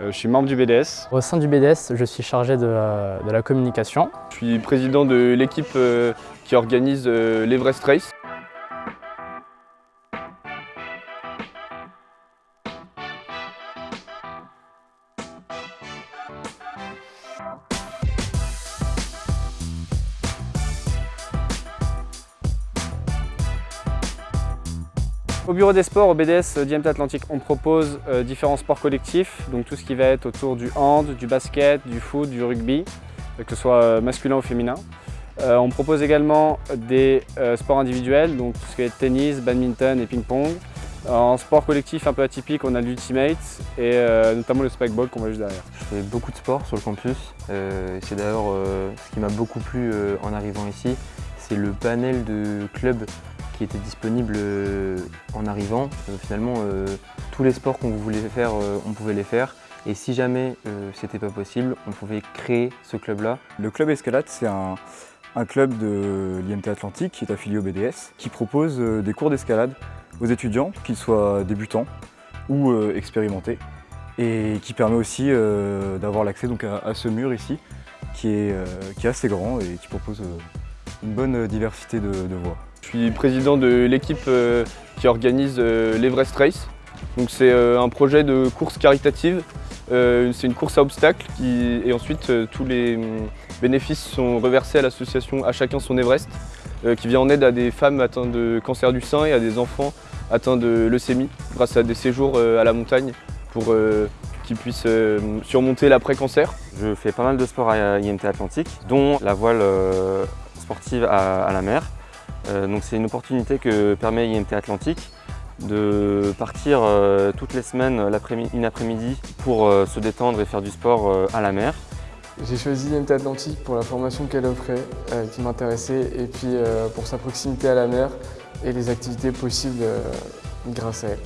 Euh, je suis membre du BDS. Au sein du BDS, je suis chargé de, euh, de la communication. Je suis président de l'équipe euh, qui organise l'Everest Race. Au bureau des sports, au BDS DMT Atlantique, on propose euh, différents sports collectifs, donc tout ce qui va être autour du hand, du basket, du foot, du rugby, euh, que ce soit euh, masculin ou féminin. Euh, on propose également des euh, sports individuels, donc tout ce qui est tennis, badminton et ping-pong. En sport collectif un peu atypique, on a l'ultimate et euh, notamment le spikeball qu'on voit juste derrière. Je fais beaucoup de sport sur le campus. Euh, c'est d'ailleurs euh, ce qui m'a beaucoup plu euh, en arrivant ici, c'est le panel de clubs qui était disponible euh, en arrivant. Euh, finalement, euh, tous les sports qu'on voulait faire, on pouvait les faire. Et si jamais c'était pas possible, on pouvait créer ce club-là. Le club Escalade, c'est un, club de l'IMT Atlantique qui est affilié au BDS, qui propose des cours d'escalade aux étudiants, qu'ils soient débutants ou expérimentés, et qui permet aussi d'avoir l'accès donc à, ce mur ici, qui est, qui est assez grand et qui propose une bonne diversité de voies. Je suis président de l'équipe euh, qui organise euh, l'Everest Race. Donc c'est euh, un projet de course caritative. C'est une course à obstacles et ensuite tous les hum, bénéfices sont reversés à l'association À chacun son Everest qui vient en aide à des femmes atteintes de cancer du sein et à des enfants atteints de leucémie grâce à des séjours à la montagne pour qu'ils puissent surmonter l'après-cancer. Je fais pas mal de sports à IMT Atlantique, dont la voile sportive à la mer. Euh, donc c'est une opportunité que permet IMT Atlantique de partir euh, toutes les semaines l'après-mi- une après-midi pour euh, se détendre et faire du sport euh, à la mer. J'ai choisi IMT Atlantique pour la formation qu'elle offrait, euh, qui m'intéressait, et puis euh, pour sa proximité à la mer et les activités possibles euh, grâce à elle.